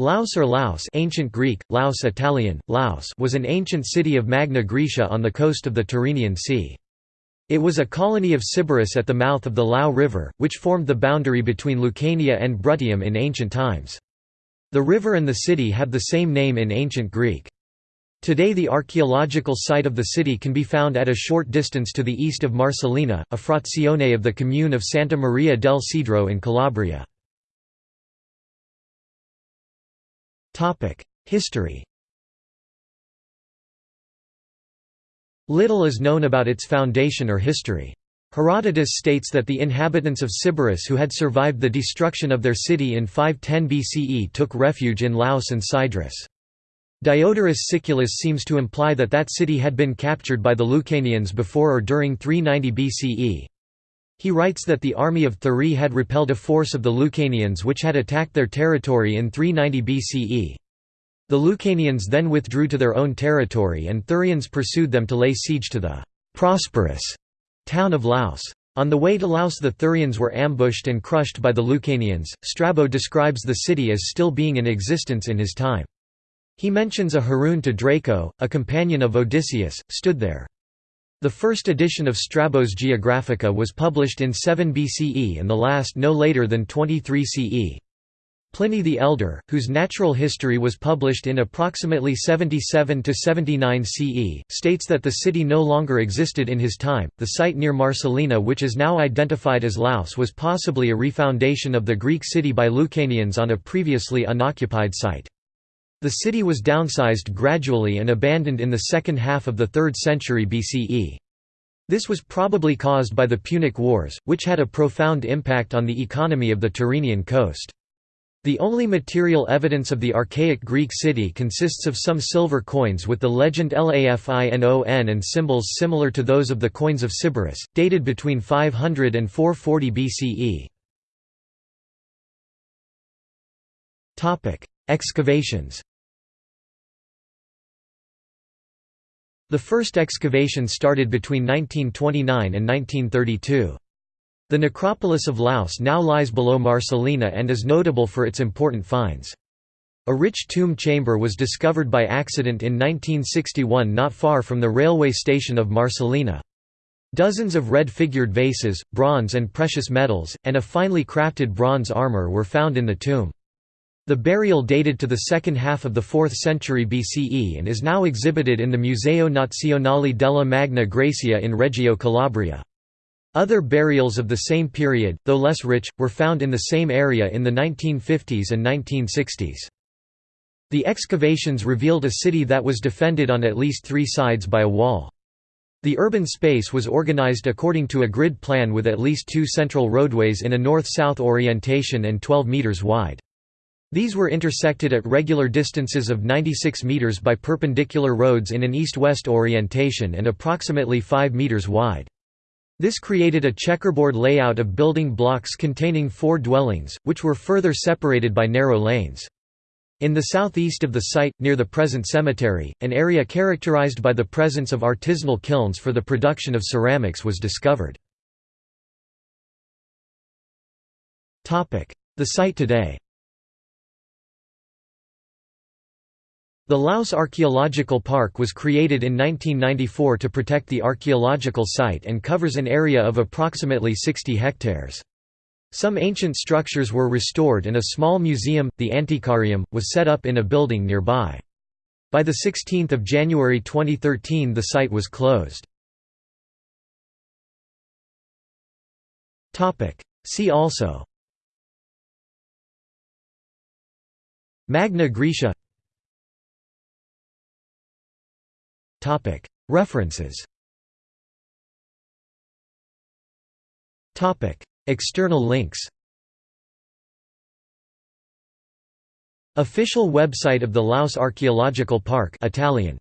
Laos or Laos ancient Greek, Laos Italian, Laos was an ancient city of Magna Graecia on the coast of the Tyrrhenian Sea. It was a colony of Sybaris at the mouth of the Lao River, which formed the boundary between Lucania and Bruttium in ancient times. The river and the city have the same name in ancient Greek. Today the archaeological site of the city can be found at a short distance to the east of Marcellina, a frazione of the commune of Santa Maria del Cedro in Calabria. History Little is known about its foundation or history. Herodotus states that the inhabitants of Sybaris who had survived the destruction of their city in 510 BCE took refuge in Laos and Scidrus. Diodorus Siculus seems to imply that that city had been captured by the Lucanians before or during 390 BCE. He writes that the army of Thurii had repelled a force of the Lucanians which had attacked their territory in 390 BCE. The Lucanians then withdrew to their own territory and Thurians pursued them to lay siege to the «prosperous» town of Laos. On the way to Laos the Thurians were ambushed and crushed by the Lucanians. Strabo describes the city as still being in existence in his time. He mentions a heroon to Draco, a companion of Odysseus, stood there. The first edition of Strabo's Geographica was published in 7 BCE and the last no later than 23 CE. Pliny the Elder, whose natural history was published in approximately 77 to 79 CE, states that the city no longer existed in his time. The site near Marcellina which is now identified as Laos was possibly a refoundation of the Greek city by Lucanians on a previously unoccupied site. The city was downsized gradually and abandoned in the second half of the 3rd century BCE. This was probably caused by the Punic Wars, which had a profound impact on the economy of the Tyrrhenian coast. The only material evidence of the archaic Greek city consists of some silver coins with the legend Lafinon and symbols similar to those of the coins of Sybaris, dated between 500 and 440 BCE. Excavations The first excavation started between 1929 and 1932. The necropolis of Laos now lies below Marcellina and is notable for its important finds. A rich tomb chamber was discovered by accident in 1961 not far from the railway station of Marcellina. Dozens of red-figured vases, bronze and precious metals, and a finely crafted bronze armor were found in the tomb. The burial dated to the second half of the 4th century BCE and is now exhibited in the Museo Nazionale della Magna Graecia in Reggio Calabria. Other burials of the same period, though less rich, were found in the same area in the 1950s and 1960s. The excavations revealed a city that was defended on at least three sides by a wall. The urban space was organized according to a grid plan with at least two central roadways in a north-south orientation and 12 meters wide. These were intersected at regular distances of 96 meters by perpendicular roads in an east-west orientation and approximately 5 meters wide. This created a checkerboard layout of building blocks containing four dwellings, which were further separated by narrow lanes. In the southeast of the site, near the present cemetery, an area characterized by the presence of artisanal kilns for the production of ceramics was discovered. The site today The Laos Archaeological Park was created in 1994 to protect the archaeological site and covers an area of approximately 60 hectares. Some ancient structures were restored and a small museum, the Antiquarium, was set up in a building nearby. By 16 January 2013 the site was closed. See also Magna Graecia References. External links. Official website of the Laos Archaeological Park Italian